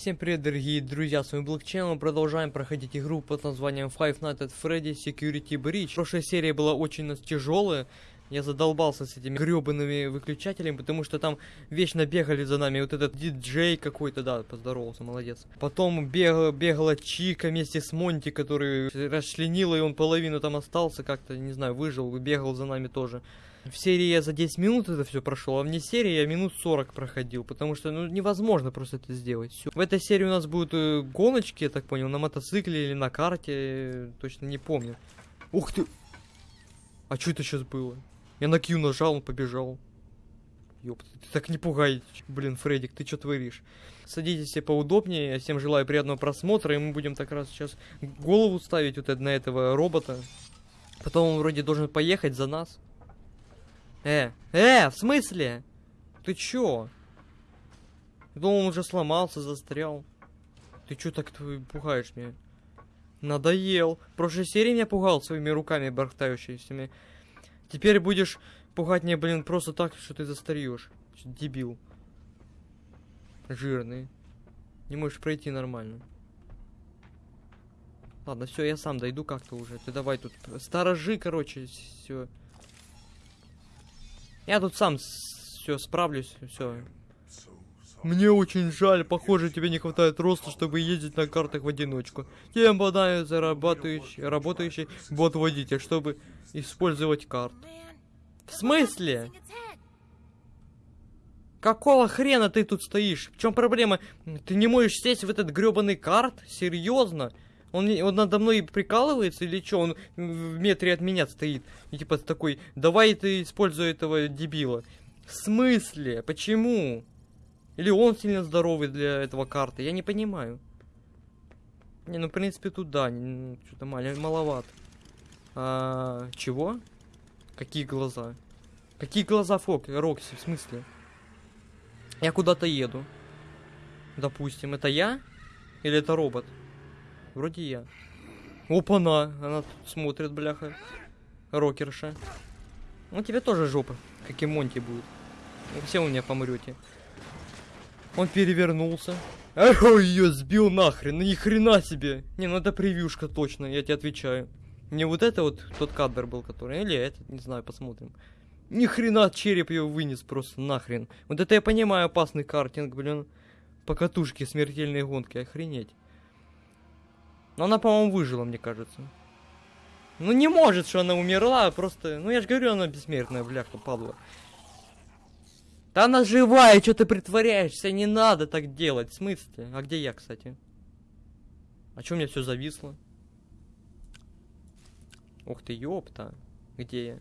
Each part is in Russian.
Всем привет, дорогие друзья, с вами Блокчейн, мы продолжаем проходить игру под названием Five Nights at Freddy's Security Breach. Прошлая серия была очень тяжелая, я задолбался с этими гребаными выключателями, потому что там вечно бегали за нами. Вот этот диджей какой-то, да, поздоровался, молодец. Потом бегала, бегала Чика вместе с Монти, который расчленила, и он половину там остался, как-то, не знаю, выжил, бегал за нами тоже. В серии я за 10 минут это все прошел, а вне серии я минут 40 проходил, потому что ну невозможно просто это сделать. Всё. В этой серии у нас будут э, гоночки, я так понял, на мотоцикле или на карте, э, точно не помню. Ух ты! А что это сейчас было? Я на Q нажал, он побежал. Ёпта, ты так не пугай. Блин, Фредик, ты что творишь? Садитесь все поудобнее, я всем желаю приятного просмотра, и мы будем так раз сейчас голову ставить вот на этого робота. Потом он вроде должен поехать за нас. Э, э, в смысле? Ты чё? Я думал, он уже сломался, застрял. Ты чё так пугаешь меня? Надоел. В прошлой серии меня пугал своими руками бархтающимися. Теперь будешь пугать меня, блин, просто так, что ты застареешь. Дебил. Жирный. Не можешь пройти нормально. Ладно, все, я сам дойду как-то уже. Ты давай тут сторожи, короче, все. Я тут сам все справлюсь, все. Мне очень жаль, похоже, тебе не хватает роста, чтобы ездить на картах в одиночку. Тем понадобится работающий, работающий бот-водитель, чтобы использовать карт. В смысле? Какого хрена ты тут стоишь? В чем проблема? Ты не можешь сесть в этот гребаный карт? Серьезно? Он, он надо мной прикалывается или что? Он в метре от меня стоит. И типа такой, давай ты используй этого дебила. В смысле? Почему? Или он сильно здоровый для этого карты? Я не понимаю. Не, ну в принципе тут да, что-то маловато. А, чего? Какие глаза? Какие глаза Фок, Рокси, в смысле? Я куда-то еду. Допустим, это я? Или это робот? Вроде я. Опа-на! Она тут смотрит, бляха. Рокерша. Ну, тебе тоже жопа, как и Монти будет. Все у меня помрете. Он перевернулся. Ой, ее сбил нахрен, ну ни хрена себе. Не, ну это превьюшка точно, я тебе отвечаю. Не вот это вот тот кадр был, который, или этот, не знаю, посмотрим. Ни хрена череп ее вынес просто нахрен. Вот это я понимаю опасный картинг, блин. По катушке смертельной гонки, охренеть. Но она, по-моему, выжила, мне кажется. Ну не может, что она умерла, просто... Ну я же говорю, она бессмертная, бляха, падла. Да она живая, что ты притворяешься? Не надо так делать, в смысле? А где я, кстати? А что у меня все зависло? Ух ты, ёпта. Где я?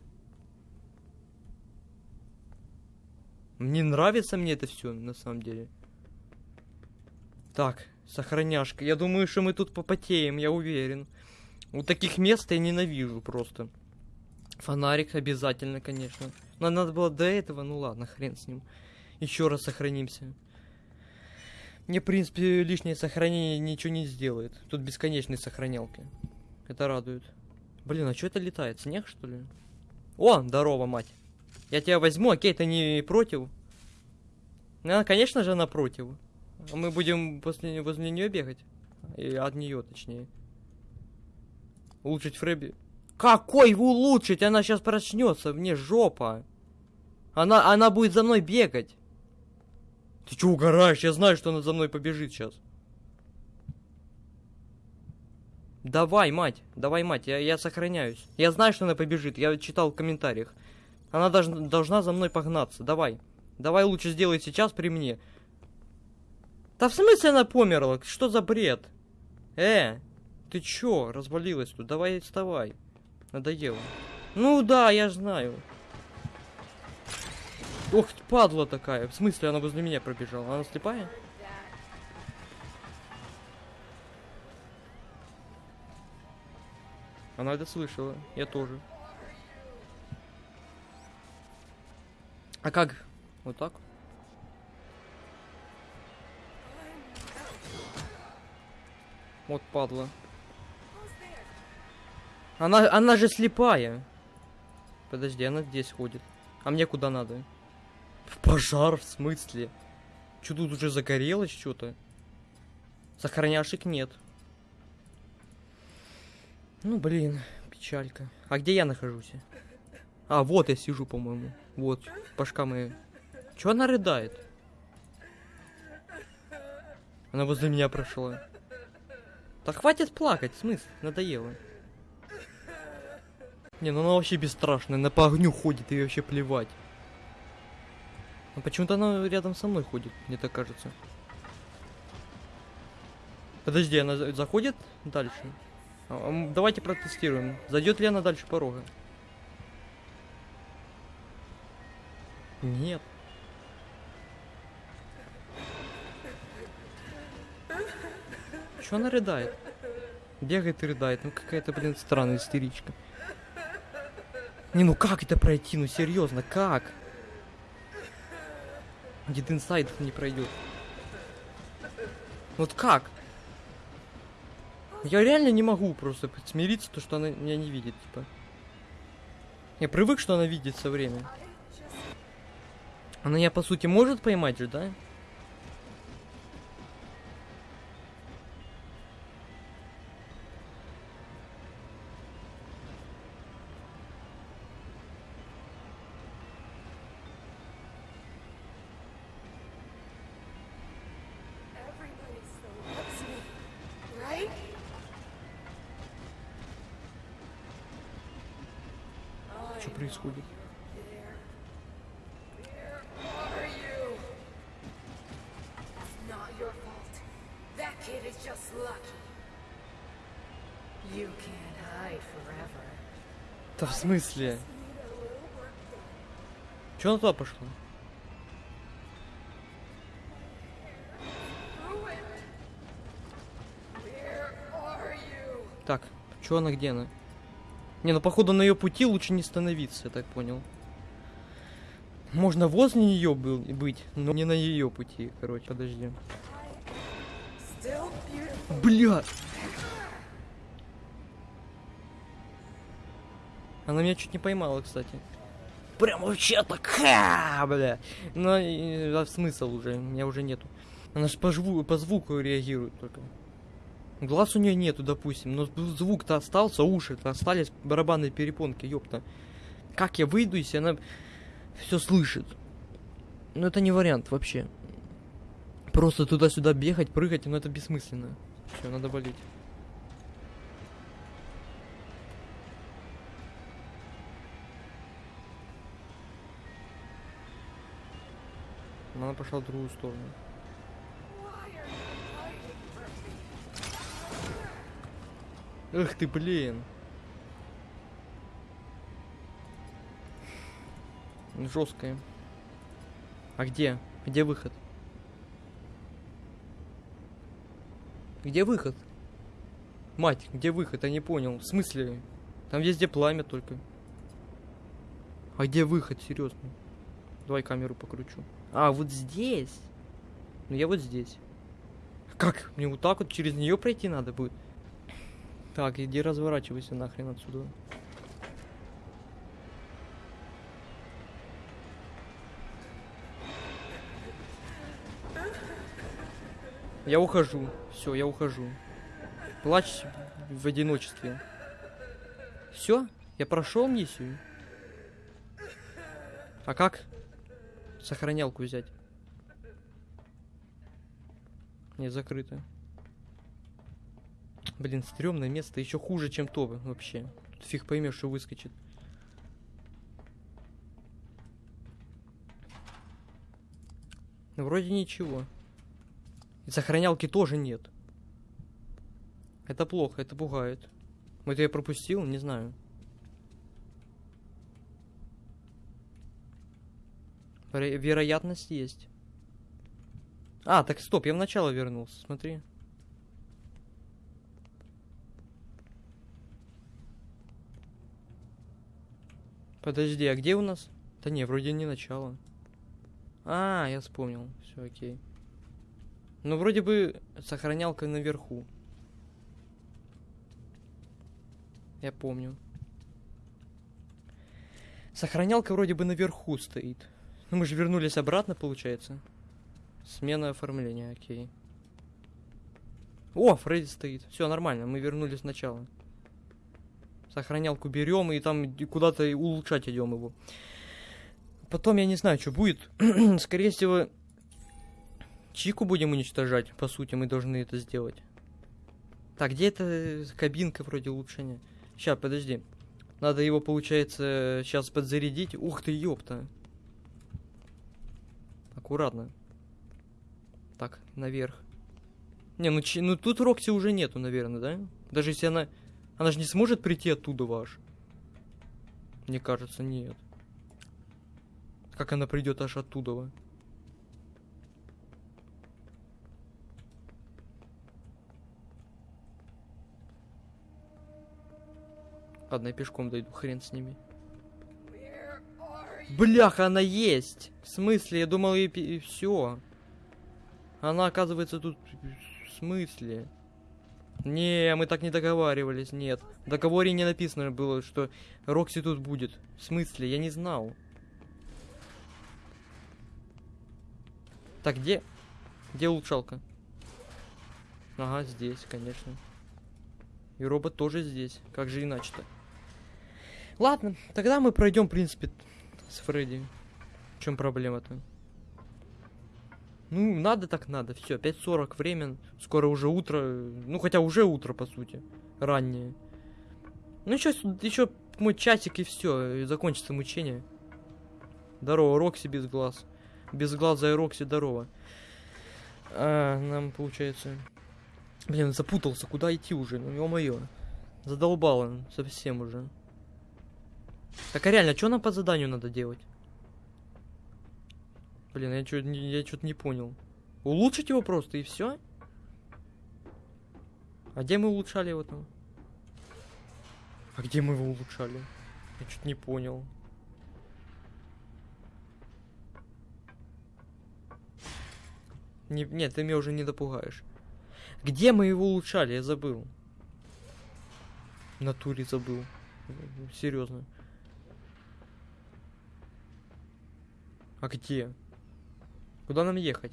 Мне нравится мне это все, на самом деле. Так, сохраняшка. Я думаю, что мы тут попотеем, я уверен. У таких мест я ненавижу просто. Фонарик обязательно, конечно. Но надо было до этого, ну ладно, хрен с ним. Еще раз сохранимся. Мне, в принципе, лишнее сохранение ничего не сделает. Тут бесконечные сохранялки. Это радует. Блин, а что это летает? Снег, что ли? О, здорово, мать. Я тебя возьму, окей, ты не против? Ну, конечно же, она против. Мы будем после, возле нее бегать. И от нее, точнее. Улучшить Фрэби. Какой улучшить? Она сейчас проснется, мне жопа. Она, она будет за мной бегать. Ты что угораешь? Я знаю, что она за мной побежит сейчас. Давай, мать, давай, мать, я, я сохраняюсь. Я знаю, что она побежит, я читал в комментариях. Она должна, должна за мной погнаться, давай. Давай лучше сделай сейчас при мне. Да в смысле она померла? Что за бред? Э, ты чё, развалилась тут? Давай вставай. Надоело. Ну да, я знаю. Ох, падла такая. В смысле она возле меня пробежала? Она слепая? Она это слышала. Я тоже. А как? Вот так? Вот падла. Она, она же слепая. Подожди, она здесь ходит. А мне куда надо? В пожар, в смысле? Что тут уже загорелось что-то? Сохраняшек нет. Ну, блин, печалька. А где я нахожусь? А, вот я сижу, по-моему. Вот, башка моя. Чё она рыдает? Она возле меня прошла. Да хватит плакать, смысл, надоело. Не, ну она вообще бесстрашная, она по огню ходит, и вообще плевать. Но почему-то она рядом со мной ходит, мне так кажется. Подожди, она за- заходит дальше? А, Давайте протестируем. Зайдет ли она дальше порога? Нет. Чё она рыдает? Бегает и рыдает. Ну какая-то, блин, странная истеричка. Не, ну как это пройти? Ну серьезно, как? Дед инсайд не пройдет. Вот как? Я реально не могу просто смириться, то, что она меня не видит, типа. Я привык, что она видит все время. Она меня, по сути, может поймать же, да? Смысле? Че она туда пошла? Так, че она, где она? Не, ну походу на ее пути лучше не становиться, я так понял. Можно возле нее был быть, но не на ее пути, короче, подожди. Бля! Она меня чуть не поймала, кстати. Прям вообще так, ха, бля. Но и, а смысл уже, меня уже нету. Она же по, по звуку реагирует только. Глаз у нее нету, допустим, но зв- звук-то остался, уши-то остались, барабанные перепонки, ёпта. Как я выйду, если она все слышит? Ну это не вариант вообще. Просто туда-сюда бегать, прыгать, ну это бессмысленно. Все, надо болеть. Она пошла в другую сторону. Эх ты, блин. Жесткая. А где? Где выход? Где выход? Мать, где выход? Я не понял. В смысле? Там везде пламя только. А где выход, серьезно? Давай камеру покручу. А, вот здесь. Ну я вот здесь. Как? Мне вот так вот через нее пройти надо будет? Так, иди разворачивайся нахрен отсюда. Я ухожу. Все, я ухожу. Плачь в одиночестве. Все? Я прошел миссию? А как? Сохранялку взять. Не, закрыто. Блин, стрёмное место, еще хуже, чем то вообще. Тут фиг поймешь, что выскочит. Ну, вроде ничего. И сохранялки тоже нет. Это плохо, это пугает. Вот я пропустил, не знаю. Вероятность есть. А, так стоп, я в начало вернулся, смотри. Подожди, а где у нас? Да не, вроде не начало. А, я вспомнил. Все окей. Ну, вроде бы сохранялка наверху. Я помню. Сохранялка вроде бы наверху стоит. Ну, мы же вернулись обратно, получается. Смена оформления, окей. О, Фредди стоит. Все нормально, мы вернулись сначала. Сохранялку берем и там куда-то улучшать идем его. Потом я не знаю, что будет. Скорее всего, Чику будем уничтожать. По сути, мы должны это сделать. Так, где эта кабинка вроде улучшения? Сейчас, подожди. Надо его, получается, сейчас подзарядить. Ух ты, ёпта. Аккуратно. Так, наверх. Не, ну, ну тут Рокси уже нету, наверное, да? Даже если она... Она же не сможет прийти оттуда ваш. Мне кажется, нет. Как она придет аж оттуда? Ладно, я пешком дойду, хрен с ними. Бляха, она есть! В смысле? Я думал, и, все. Она, оказывается, тут... В смысле? Не, мы так не договаривались, нет. В договоре не написано было, что Рокси тут будет. В смысле? Я не знал. Так, где? Где улучшалка? Ага, здесь, конечно. И робот тоже здесь. Как же иначе-то? Ладно, тогда мы пройдем, в принципе, с Фредди. В чем проблема-то? Ну, надо так надо. Все, 5.40 время. Скоро уже утро. Ну, хотя уже утро, по сути. Раннее. Ну, еще, еще мой часик и все. И закончится мучение. Здорово, Рокси без глаз. Без глаза и Рокси, здорово. А, нам, получается... Блин, запутался, куда идти уже? Ну, ё-моё. Задолбало совсем уже. Так, а реально, что нам по заданию надо делать? Блин, я что-то я что-то не понял. Улучшить его просто и все? А где мы улучшали его там? А где мы его улучшали? Я что-то не понял. Не, нет, ты меня уже не допугаешь. Где мы его улучшали? Я забыл. В натуре забыл. Серьезно. А где? Куда нам ехать?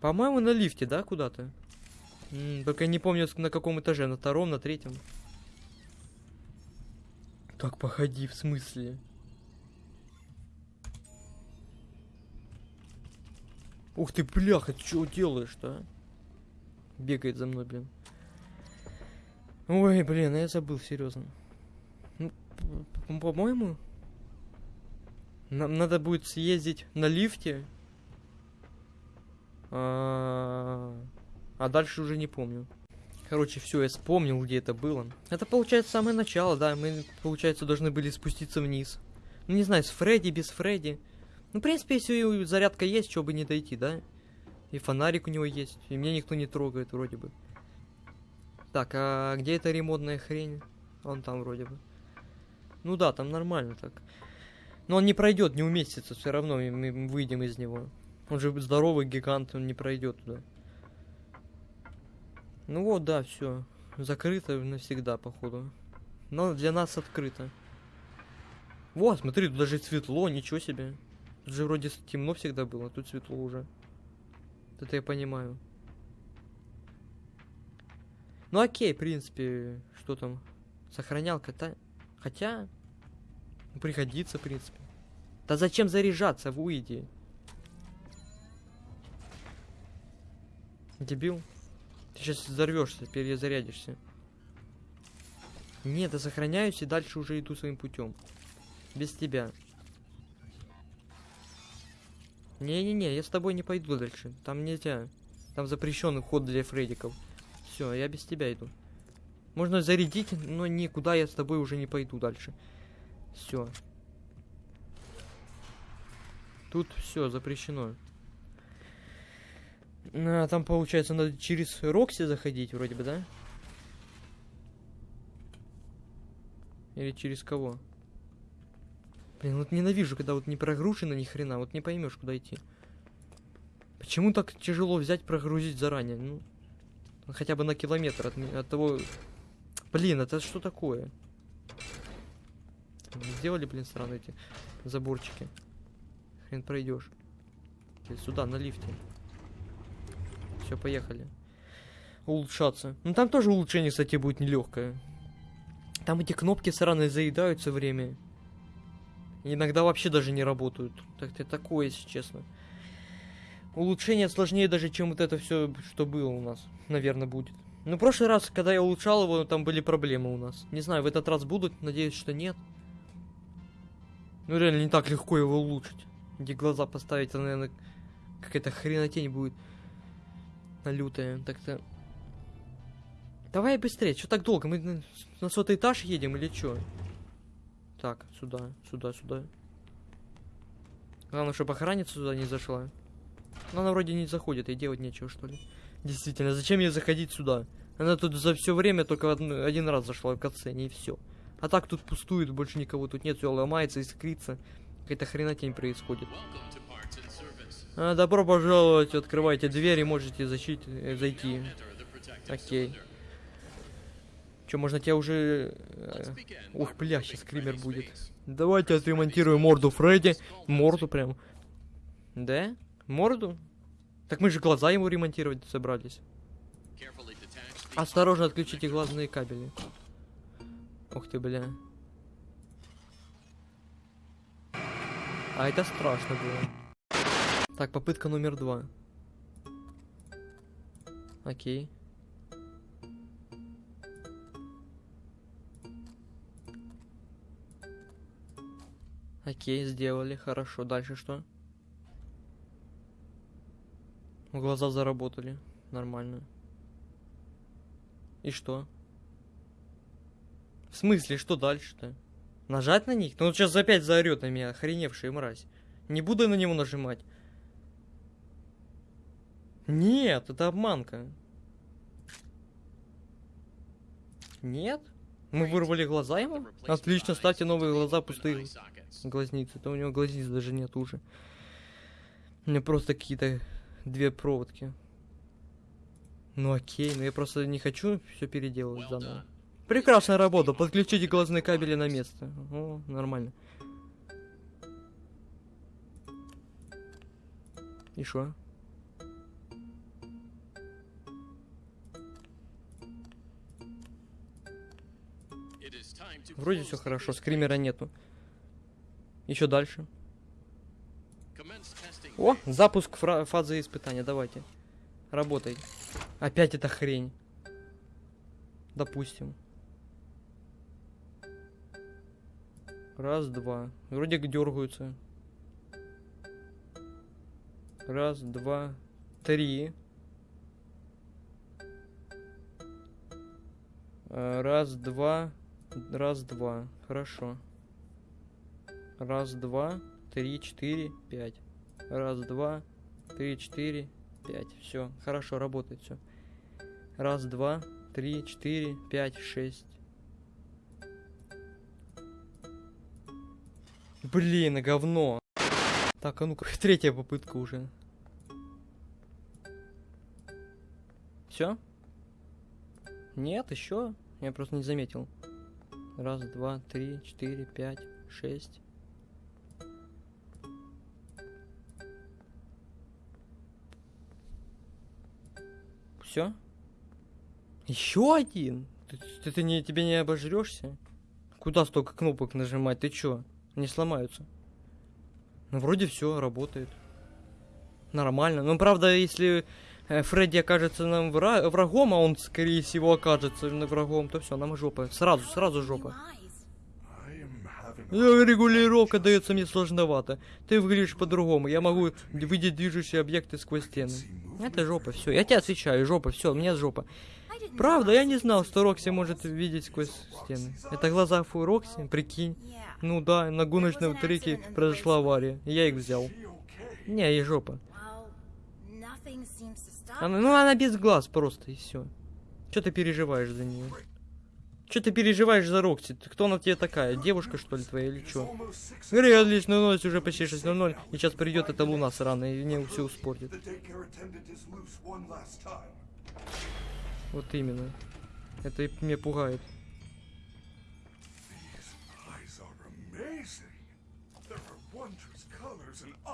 По-моему, на лифте, да, куда-то? Только я не помню, на каком этаже, на втором, на третьем. Так, походи, в смысле? Ух ты, бляха, ты чего делаешь-то, а? Бегает за мной, блин. Ой, блин, я забыл, серьезно. Ну, по-моему, нам надо будет съездить на лифте. А а дальше уже не помню. Короче, все, я вспомнил, где это было. Это получается самое начало, да. Мы, получается, должны были спуститься вниз. Ну, не знаю, с Фредди, без Фредди. Ну, в принципе, если зарядка есть, что бы не дойти, да? И фонарик у него есть. И меня никто не трогает, вроде бы. Так, а где эта ремонтная хрень? Он там вроде бы. Ну да, там нормально так. Но он не пройдет, не уместится все равно, мы выйдем из него. Он же здоровый гигант, он не пройдет туда. Ну вот, да, все. Закрыто навсегда, походу. Но для нас открыто. Вот, смотри, тут даже светло, ничего себе. Тут же вроде темно всегда было, тут светло уже. Это я понимаю. Ну окей, в принципе, что там? Сохранялка-то. Хотя, ну, пригодится, в принципе. Да зачем заряжаться, выйди. Дебил. Ты сейчас взорвешься, перезарядишься. Нет, я сохраняюсь и дальше уже иду своим путем. Без тебя. Не-не-не, я с тобой не пойду дальше. Там нельзя. Там запрещенный ход для фредиков. Все, я без тебя иду. Можно зарядить, но никуда я с тобой уже не пойду дальше. Все. Тут все запрещено. А, там получается надо через Рокси заходить, вроде бы, да? Или через кого? Блин, вот ненавижу, когда вот не прогружено ни хрена, вот не поймешь, куда идти. Почему так тяжело взять, прогрузить заранее? Ну, хотя бы на километр от, от того... Блин, это что такое? Сделали, блин, странные эти заборчики. Хрен пройдешь. Сюда, на лифте. Все, поехали. улучшаться. Ну там тоже улучшение, кстати, будет нелегкое. Там эти кнопки сраные заедают все время. Иногда вообще даже не работают. Так-то такое, если честно. Улучшение сложнее даже, чем вот это все, что было у нас. Наверное, будет. Ну, в прошлый раз, когда я улучшал его, там были проблемы у нас. Не знаю, в этот раз будут, надеюсь, что нет. Ну, реально, не так легко его улучшить. Где глаза поставить, это, наверное, какая-то хренотень будет. На лютая. Так-то... Давай быстрее, что так долго? Мы на- на сотый этаж едем или что? Так, сюда, сюда, сюда. Главное, чтобы охранница сюда не зашла. Но она вроде не заходит, и делать нечего, что ли. Действительно, зачем ей заходить сюда? Она тут за все время только один раз зашла в катсцене, и все. А так тут пустует, больше никого тут нет, все ломается, искрится. Какая-то хренотень происходит. А, добро пожаловать, открывайте дверь и можете защить, э, зайти. Окей. Че, можно тебя уже... э, Ух, бля, сейчас скример будет. Давайте отремонтируем морду Фредди. Морду прям. Да? Морду? Так мы же глаза ему ремонтировать собрались. Осторожно отключите глазные кабели. Ух ты, бля. А это страшно было. Так, попытка номер два. Окей. Окей, сделали, хорошо. Дальше что? Глаза заработали. Нормально. И что? В смысле, что дальше-то? Нажать на них? Ну он сейчас опять заорет на меня, охреневшая мразь. Не буду я на него нажимать. Нет, это обманка. Нет? Мы вырвали глаза ему? Отлично, ставьте новые глаза, пустые глазницы. Это у него глазниц даже нет уже. У меня просто какие-то две проводки. Ну окей, но я просто не хочу все переделывать заново. Прекрасная работа, подключите глазные кабели на место. О, нормально. И шо? Вроде все хорошо, скримера нету. Еще дальше. О, запуск фазы испытания, давайте. Работай. Опять эта хрень. Допустим. Раз, два. Вроде как дергаются. Раз, два, три. Э, Раз, два, раз, два. Хорошо. Раз, два, три, четыре, пять. Раз, два, три, четыре, пять. Все, хорошо, работает все. Раз, два, три, четыре, пять, шесть. Блин, говно. Так, а ну-ка, третья попытка уже. Все? Нет, еще? Я просто не заметил. Раз, два, три, четыре, пять, шесть. Все? Еще один? Ты, ты, ты не, тебе не обожрешься? Куда столько кнопок нажимать? Ты чё? Они сломаются. Ну, вроде все работает. Нормально. Ну, правда, если э, Фредди окажется нам вра- врагом, а он, скорее всего, окажется врагом, то все, нам жопа. Сразу, сразу жопа. Э, Регулировка дается мне сложновато. Ты выглядишь по-другому. Я могу видеть движущие объекты сквозь стены. Это жопа, все. Я тебе отвечаю, жопа, все, у меня жопа. Правда, я не знал, что Рокси может видеть сквозь стены. Это глаза Фу Рокси, прикинь. Ну да, на гоночном треке произошла авария. Я их взял. Не, и жопа. Она, ну она без глаз просто, и все. Че ты переживаешь за нее? Че ты переживаешь за Рокси? Ты- Кто она тебе такая? Девушка, что ли, твоя или что? Говори, отлично, ночь уже почти 6.00, и сейчас придет эта луна сраная, и мне все успортит. Вот именно. Это и меня пугает. I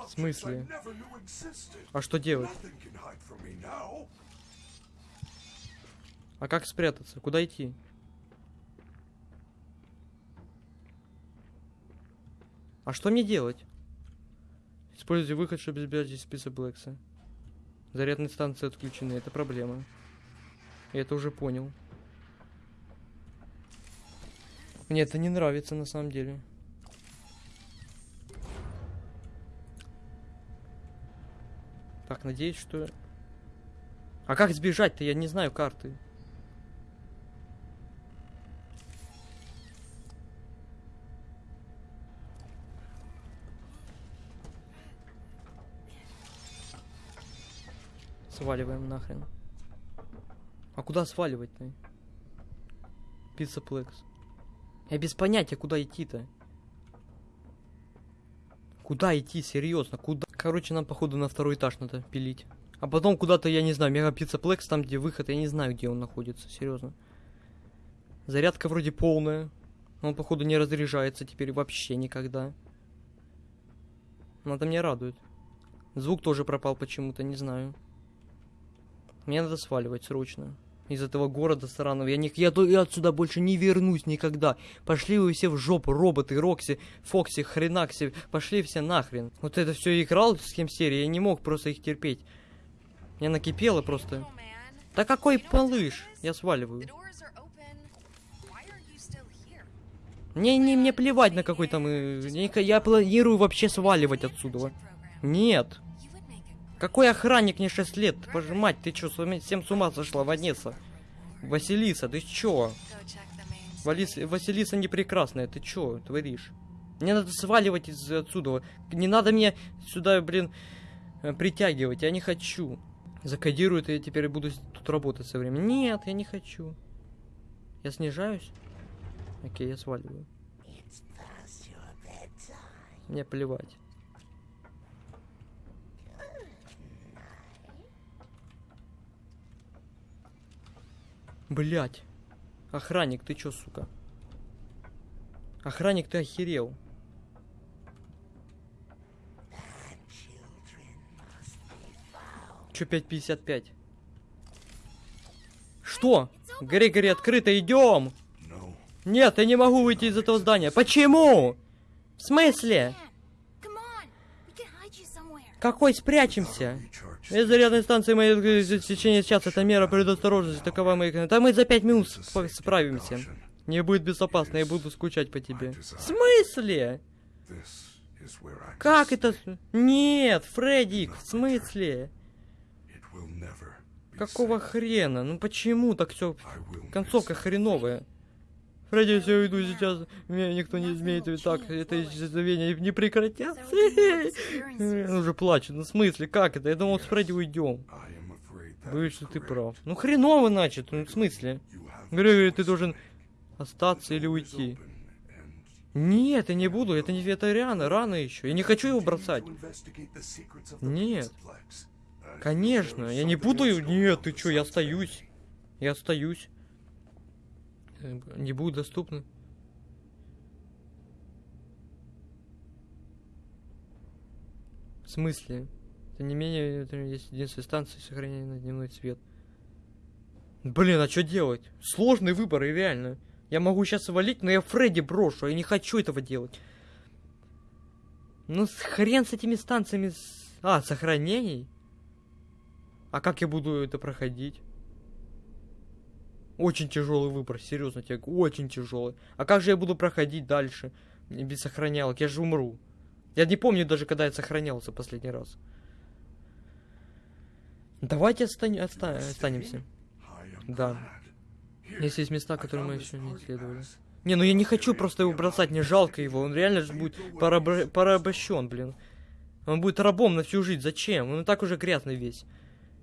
смысле? А что делать? А как спрятаться? Куда идти? А что мне делать? Используйте выход, чтобы избежать из списка Блэкса. Зарядные станции отключены, это проблема. Я это уже понял. Мне это не нравится на самом деле. Так, надеюсь, что... А как сбежать-то? Я не знаю карты. Сваливаем нахрен. А куда сваливать-то? Пиццаплекс. Я без понятия, куда идти-то. Куда идти, серьезно, куда? Короче, нам, походу, на второй этаж надо пилить. А потом куда-то, я не знаю, мега пиццаплекс, там, где выход, я не знаю, где он находится, серьезно. Зарядка вроде полная. но Он, походу, не разряжается теперь вообще никогда. Это меня радует. Звук тоже пропал почему-то, не знаю. Мне надо сваливать срочно. Из этого города сраного. Я, не, я, я отсюда больше не вернусь никогда. Пошли вы все в жопу, роботы, Рокси, Фокси, Хренакси. Пошли все нахрен. Вот это все играл с кем серии, я не мог просто их терпеть. Мне накипело просто. Да какой полыш? Я сваливаю. Мне, не, мне плевать на какой там... э, не- Я планирую вообще сваливать отсюда. Нет. Какой охранник мне 6 лет? Пожимать, ты чё, всем с ума сошла, Ванесса? Василиса, ты чё? Валис... Василиса не прекрасная, ты чё творишь? Мне надо сваливать из отсюда. Не надо меня сюда, блин, э, притягивать, я не хочу. Закодируют, и я теперь буду тут работать со временем. Нет, я не хочу. Я снижаюсь? Окей, я сваливаю. Мне плевать. Блять. Охранник, ты чё, сука? Охранник, ты охерел. Чё 5.55? Что? Грегори, открыто, идем! Нет, я не могу выйти из этого здания. Почему? В смысле? Какой спрячемся? Из зарядной станции э, в течение часа. Это мера предосторожности. Такова моя... Да мы за пять минут сп- справимся. Не будет безопасно, я буду скучать по тебе. В смысле? Как это? Нет, Фреддик, в смысле? Какого хрена? Ну почему так все? Концовка хреновая. Фредди, я иду сейчас. Меня никто не изменит. И так, это исчезновение не прекратятся. Он уже плачет. Ну в смысле, как это? Я думал, с Фредди уйдем. Боюсь, что ты прав. Ну хреново, значит. Ну в смысле? Грегори, ты должен остаться или уйти. Нет, я не буду. Это не это рано, рано еще. Я не хочу его бросать. Нет. Конечно, я не буду... Нет, ты чё, я остаюсь. Я остаюсь. Не будет доступно. В смысле? Это не менее... Это есть единственная станция сохранения на дневной свет. Блин, а что делать? Сложный выбор, и реально. Я могу сейчас свалить, но я Фредди брошу. Я не хочу этого делать. Ну, хрен с этими станциями... А, сохранений? А как я буду это проходить? Очень тяжелый выбор, серьезно тебе, очень тяжелый. А как же я буду проходить дальше? Без сохранялок, я же умру. Я не помню даже, когда я сохранялся последний раз. Давайте остань- оста- останемся. Да. Если есть места, которые мы еще не исследовали. Не, ну я не хочу просто его бросать, мне жалко его. Он реально же будет пораб- порабощен, блин. Он будет рабом на всю жизнь. Зачем? Он и так уже грязный весь.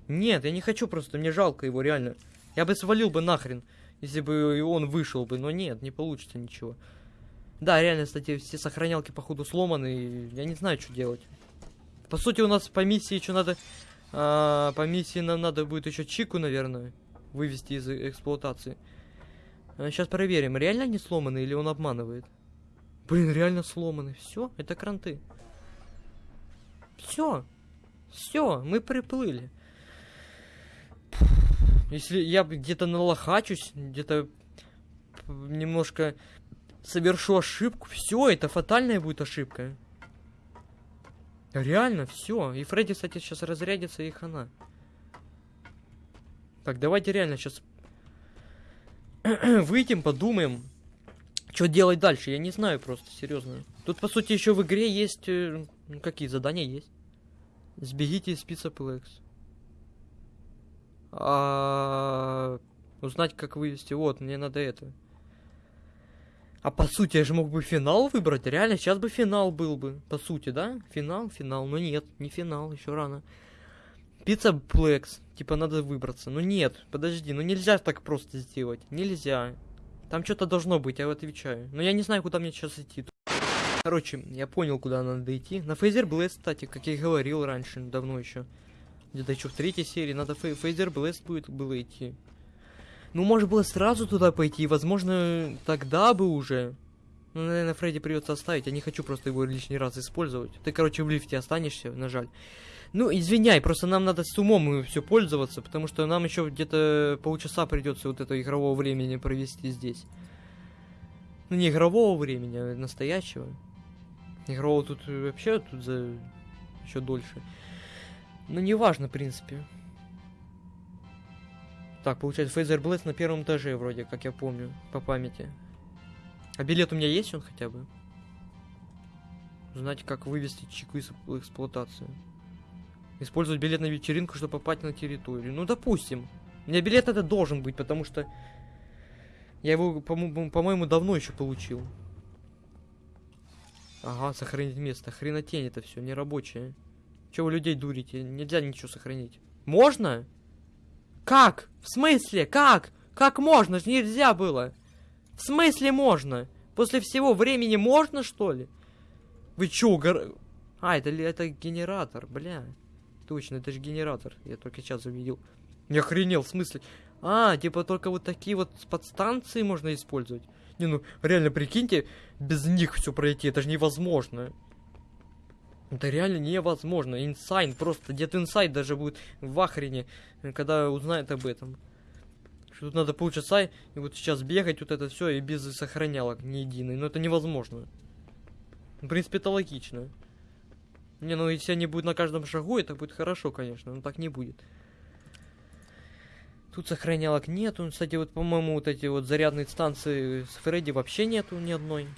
Нет, я не хочу просто, мне жалко его, реально. Я бы свалил бы нахрен, если бы и он вышел бы, но нет, не получится ничего. Да, реально, кстати, все сохранялки, походу, сломаны, я не знаю, что делать. По сути, у нас по миссии еще надо... а, по миссии нам надо будет еще Чику, наверное, вывести из эксплуатации. Сейчас проверим, реально они сломаны или он обманывает. Блин, реально сломаны. Все, это кранты. Все. Все, мы приплыли. Если я где-то налохачусь, где-то немножко совершу ошибку, все, это фатальная будет ошибка. Реально, все. И Фредди, кстати, сейчас разрядится, и хана. Так, давайте реально сейчас выйдем, подумаем, что делать дальше. Я не знаю просто, серьезно. Тут, по сути, еще в игре есть... ну, какие задания есть? Сбегите из Pizza Plex. А, узнать, как вывести. Вот, мне надо это. А по сути, я же мог бы финал выбрать. Реально, сейчас бы финал был бы. По сути, да? Финал, финал. Но нет, не финал, еще рано. Pizzaplex. Типа надо выбраться. Ну нет, подожди, ну нельзя так просто сделать. Нельзя. Там что-то должно быть, я отвечаю. Но я не знаю, куда мне сейчас идти. Короче, я понял, куда надо идти. На Fazer Blast, кстати, как я и говорил раньше, давно еще. Где-то еще в третьей серии надо Fa- Fazer Blast будет было идти. Ну, может было сразу туда пойти, возможно, тогда бы уже. Ну, наверное, Фредди придется оставить. Я не хочу просто его лишний раз использовать. Ты, короче, в лифте останешься, на жаль. Ну, извиняй, просто нам надо с умом все пользоваться, потому что нам еще где-то полчаса придется вот это игрового времени провести здесь. Ну, не игрового времени, а настоящего. Игрового тут э, вообще тут за еще дольше. Ну, неважно, в принципе. Так, получается, Фейзер Блэс на первом этаже, вроде, как я помню, по памяти. А билет у меня есть он хотя бы? Узнать, как вывести чеку из в эксплуатацию. Использовать билет на вечеринку, чтобы попасть на территорию. Ну, допустим. У меня билет это должен быть, потому что я его, по-моему, по-моему, давно еще получил. Ага, сохранить место. Хренотень это все, нерабочее. Че вы людей дурите? Нельзя ничего сохранить. Можно? Как? В смысле? Как? Как можно? Ж нельзя было. В смысле можно? После всего времени можно, что ли? Вы чё, гор... А, это, это генератор, бля. Точно, это же генератор. Я только сейчас увидел. Не охренел, в смысле? А, типа только вот такие вот подстанции можно использовать. Не, ну, реально, прикиньте, без них все пройти, это же невозможно. Это реально невозможно. Insane, просто dead inside даже будет в ахрене, э, когда узнает об этом. Что тут надо полчаса, и вот сейчас бегать, вот это все, и без сохранялок ни единой. Но это невозможно. В принципе, это логично. Не, ну если они будут на каждом шагу, это будет хорошо, конечно, но так не будет. Тут сохранялок нету. Кстати, вот, по-моему, вот эти вот зарядные станции с Фредди вообще нету ни одной.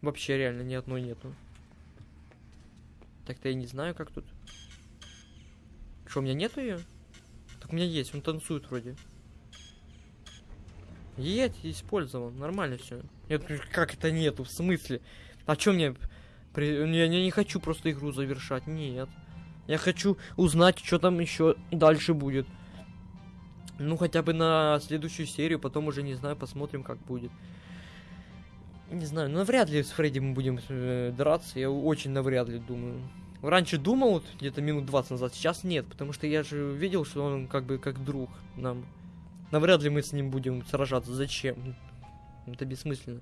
Вообще реально ни одной нету. Так-то я не знаю, как тут. Что, у меня нету ее? Так у меня есть, он танцует вроде. Есть, использовал, нормально все. Нет, как это нету, в смысле? А чё мне... При... Я, я не хочу просто игру завершать, нет. Я хочу узнать, что там еще дальше будет. Ну, хотя бы на следующую серию, потом уже, не знаю, посмотрим, как будет. Не знаю, ну, навряд ли с Фредди мы будем э, драться, я очень навряд ли думаю. Раньше думал, вот, где-то минут 20 назад, сейчас нет, потому что я же видел, что он как бы как друг нам. Навряд ли мы с ним будем сражаться, зачем? Это бессмысленно.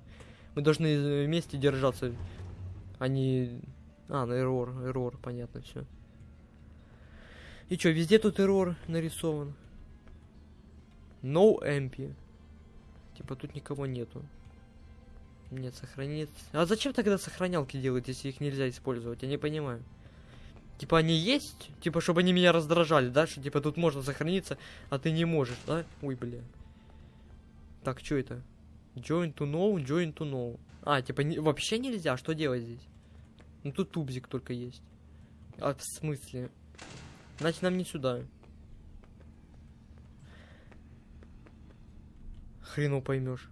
Мы должны э, вместе держаться, а не... А, на эррор, эррор, понятно, все. И чё, везде тут эррор нарисован? No MP. Типа тут никого нету. Нет, сохранить. А зачем тогда сохранялки делать, если их нельзя использовать? Я не понимаю. Типа они есть? Типа, чтобы они меня раздражали, да? Что типа тут можно сохраниться, а ты не можешь, да? Ой, бля. Так, что это? Join to know, join to know. А, типа не- вообще нельзя? Что делать здесь? Ну тут тубзик только есть. А в смысле? Значит нам не сюда. Хрену поймешь.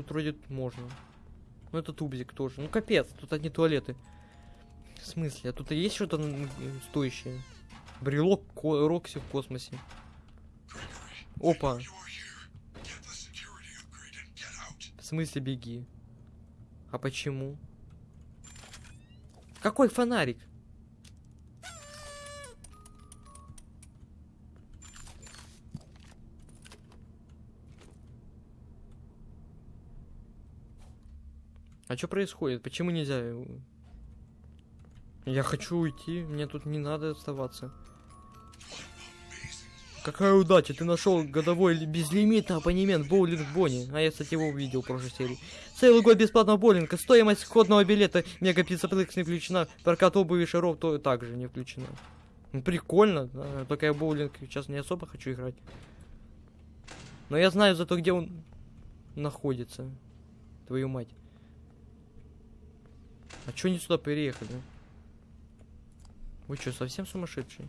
Тут вроде можно. Ну это тубзик тоже. Ну капец, тут одни туалеты. В смысле? А тут есть что-то стоящее? Брелок ко- Рокси в космосе. Опа. В смысле беги? А почему? Какой фонарик? А что происходит? Почему нельзя? Я хочу уйти, мне тут не надо оставаться. Какая удача, ты нашел годовой ли- безлимитный абонемент боулинг Бонни. А я, кстати, его увидел в прошлой серии. Целый год бесплатного боулинга, стоимость входного билета, мега пиццаплекс не включена, прокат обуви шаров то также не включена. Ну, прикольно, да, только я боулинг сейчас не особо хочу играть. Но я знаю зато, где он находится. Твою мать. А чё они сюда переехали? Вы что, совсем сумасшедшие?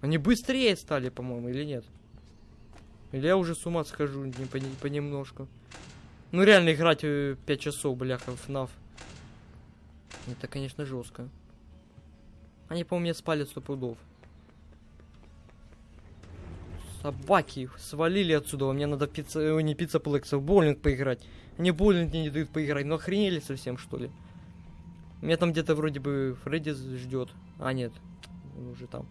Они быстрее стали, по-моему, или нет? Или я уже с ума схожу не пони- понемножку. Ну реально играть 5 часов, бляха, в FNAF. Это, конечно, жестко. Они, по-моему, мне спали сто пудов. Собаки свалили отсюда. Мне надо пицца, э, не пицца плекса, в боулинг поиграть. Они в боулинг мне не дают поиграть. Ну охренели совсем, что ли? Меня там где-то вроде бы Фредди ждет. А, нет. Он уже там.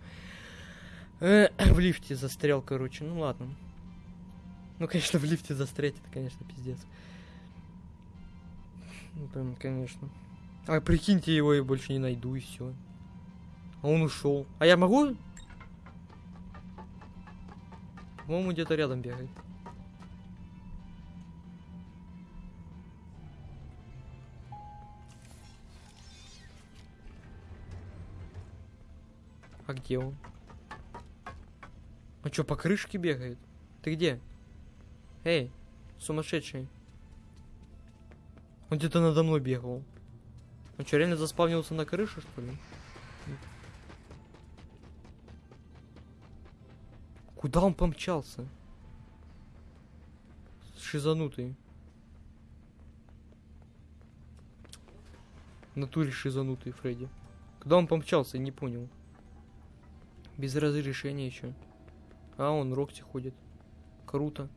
Э, в лифте застрял, короче. Ну ладно. Ну, конечно, в лифте застрять, это, конечно, пиздец. Ну, прям, конечно. А прикиньте, его я больше не найду, и все. А он ушел. А я могу? По-моему, где-то рядом бегает. А где он? А чё, по крышке бегает? Ты где? Эй, сумасшедший. Он где-то надо мной бегал. Он что, реально заспавнился на крыше, что ли? Куда он помчался? Шизанутый. В натуре шизанутый Фредди. Куда он помчался, не понял. Без разрешения еще. А, он Рокси ходит. Круто.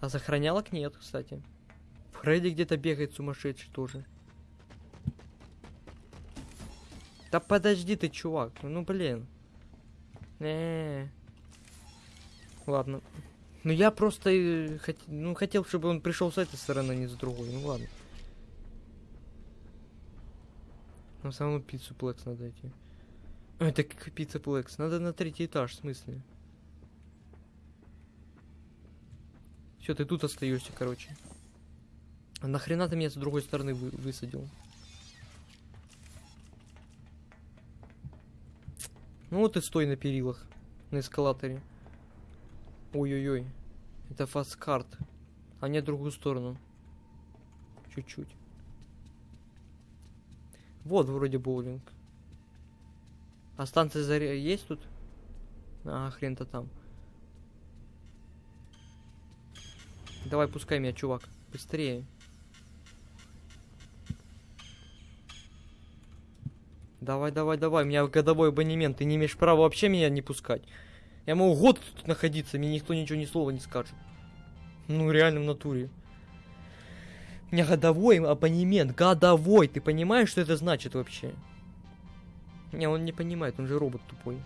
А сохранялок нет, кстати. Фредди где-то бегает сумасшедший тоже. Да подожди ты, чувак. Ну блин. Э. Ладно. Ну я просто э, хот- ну, хотел, чтобы он пришел с этой стороны, а не с другой. Ну ладно. Все равно Pizzaplex надо идти. Это как Pizzaplex. Надо на третий этаж, в смысле? Все, ты тут остаешься, короче. А нахрена ты меня с другой стороны вы- высадил? Ну вот и стой на перилах, на эскалаторе. Ой-ой-ой. Это Fazcade. А не другую сторону. Чуть-чуть. Вот вроде боулинг. А станция заря есть тут? А, хрен-то там. Давай, пускай меня, чувак. Быстрее. Давай, давай, давай. У меня годовой абонемент. Ты не имеешь права вообще меня не пускать. Я могу год тут находиться, мне никто ничего ни слова не скажет. Ну, реально в натуре. У меня годовой абонемент. Годовой. Ты понимаешь, что это значит вообще? Не, он не понимает, он же робот тупой.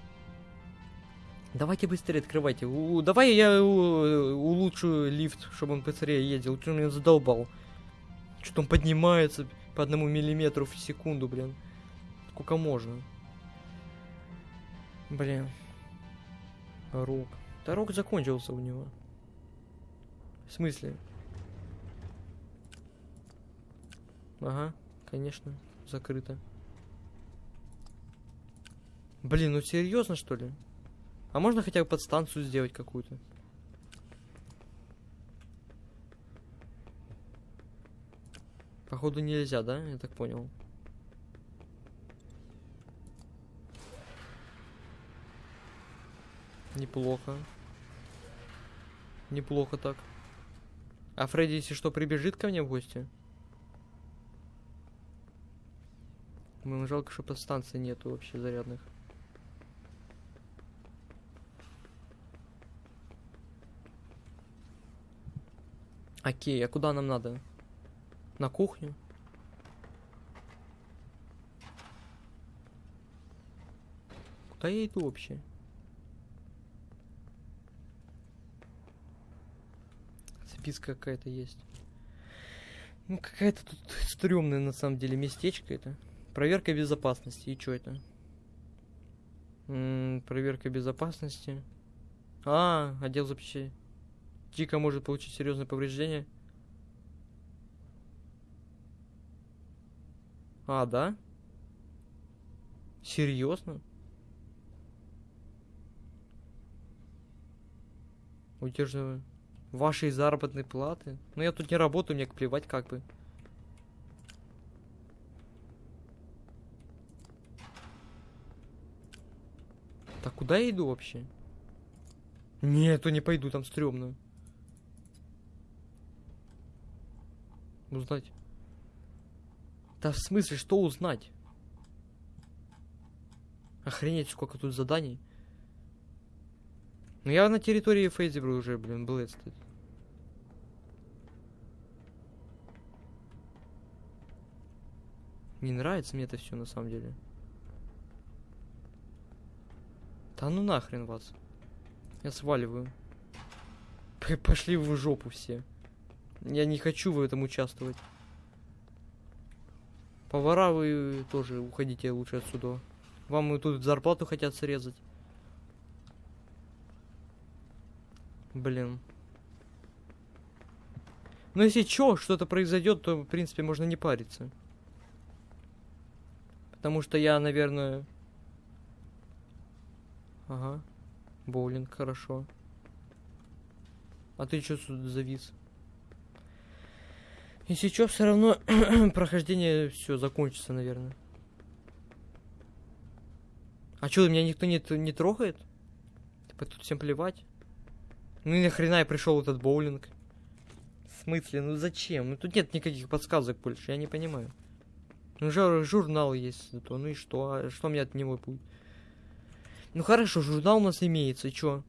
Давайте быстрее открывайте. У- давай я у- улучшу лифт, чтобы он быстрее ездил. Он меня задолбал. Что он поднимается по одному миллиметру в секунду, блин. Сколько можно? Блин. Рок. Да рок закончился у него. В смысле? Ага, конечно, закрыто. Блин, ну серьезно что ли? А можно хотя бы подстанцию сделать какую-то? Походу нельзя, да? Я так понял. Неплохо. Неплохо так. А Фредди, если что, прибежит ко мне в гости? Блин, жалко, что подстанции нету вообще зарядных. Окей, а куда нам надо? На кухню? Куда я иду вообще? Записка какая-то есть. Ну, какая-то тут стрёмная на самом деле местечко это. Проверка безопасности. И что это? М, проверка безопасности. А, отдел запчастей. Чика может получить серьезные повреждения. А, да? Серьезно? Удерживаю. Вашей заработной платы? Ну я тут не работаю, мне плевать как бы. Так куда я иду вообще? Нет, то не пойду, там стрёмно. Узнать. Да в смысле, что узнать? Охренеть, сколько тут заданий. Ну я на территории Фейзебра уже, блин, был этот. Не нравится мне это все на самом деле. Да ну нахрен вас. Я сваливаю. Пошли в жопу все. Я не хочу в этом участвовать. Повара вы тоже уходите лучше отсюда. Вам и тут зарплату хотят срезать. Блин. Ну если чё, что-то произойдет, то в принципе можно не париться. Потому что я, наверное... Ага. Боулинг, хорошо. А ты чё тут завис? Если чё, все равно прохождение все закончится, наверное. А чё, меня никто не, не трогает? Типа тут всем плевать? Ну и нахрена я пришел этот боулинг? В смысле, ну зачем? Ну тут нет никаких подсказок больше, я не понимаю. Ну жур- журнал есть зато, ну и что? А что мне от него будет? Ну хорошо, журнал у нас имеется, и чё?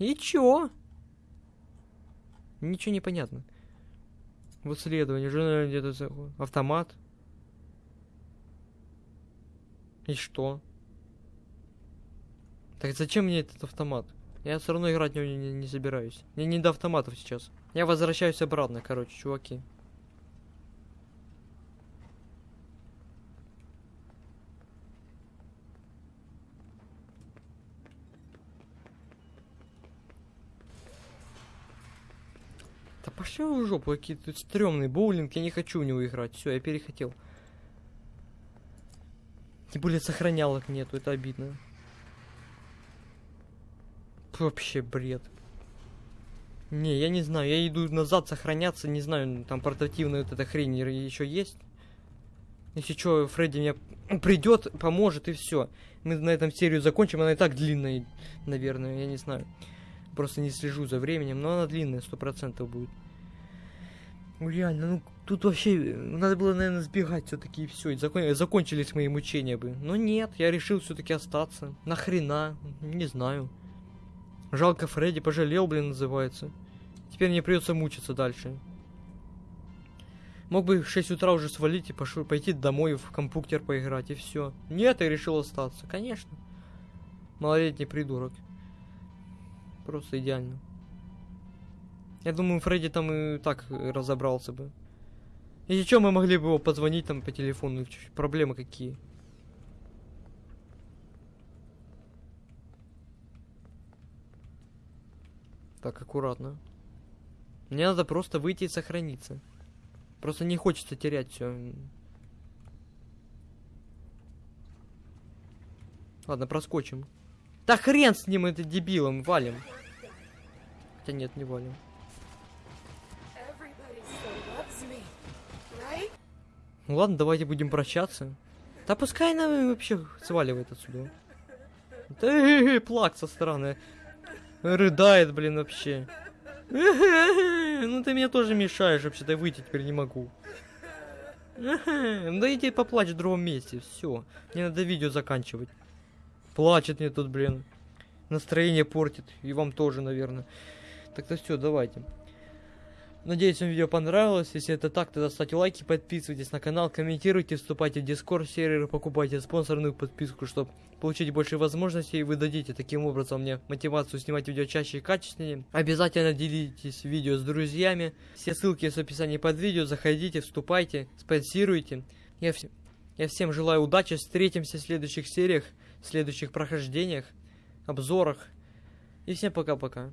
И чё? Ничего не понятно. Вот следование, журнал где-то за- автомат. И что? Так зачем мне этот автомат? Я все равно играть в него не, не- не собираюсь. Мне не до автоматов сейчас. Я возвращаюсь обратно, короче, чуваки. Да пошли в жопу, какие тут стрёмный боулинг, я не хочу в него играть. Все, я перехотел. Тем более сохранялок нету, это обидно. Вообще бред. Не, я не знаю, я иду назад сохраняться, не знаю, ну, там портативная вот эта хрень еще есть. Если что, Фредди мне придет, поможет и все. Мы на этом серию закончим, она и так длинная, наверное, я не знаю. Просто не слежу за временем, но она длинная, сто процентов будет. Ну реально, ну тут вообще э, надо было, наверное, сбегать все-таки и все. закончились мои мучения бы. Но нет, я решил все-таки остаться. Нахрена? Не знаю. Жалко Фредди, пожалел, блин, называется. Теперь мне придется мучиться дальше. Мог бы в 6 утра уже свалить и пошел, пойти домой в компьютер поиграть, и все. Нет, я решил остаться, конечно. Малолетний придурок. Просто идеально. Я думаю, Фредди там и так э, разобрался бы. Если что, мы могли бы его позвонить там по телефону. Проблемы какие. Так, аккуратно. Мне надо просто выйти и сохраниться. Просто не хочется терять все. Ладно, проскочим. Да хрен с ним, это дебилом, валим. Хотя нет, не валим. Ну ладно, давайте будем прощаться. Да пускай она вообще сваливает отсюда. Да плак со стороны. Рыдает, блин, вообще. Ну ты мне тоже мешаешь вообще-то выйти теперь не могу. Ну иди поплачь в другом месте, все. Мне надо видео заканчивать. Плачет мне тут, блин. Настроение портит. И вам тоже, наверное. Так-то все, давайте. Надеюсь, вам видео понравилось. Если это так, тогда ставьте лайки, подписывайтесь на канал, комментируйте, вступайте в дискорд сервер, покупайте спонсорную подписку, чтобы получить больше возможностей. Вы дадите таким образом мне мотивацию снимать видео чаще и качественнее. Обязательно делитесь видео с друзьями. Все ссылки есть в описании под видео. Заходите, вступайте, спонсируйте. Я, вс- я всем желаю удачи. Встретимся в следующих сериях. следующих прохождениях, обзорах. И всем пока-пока.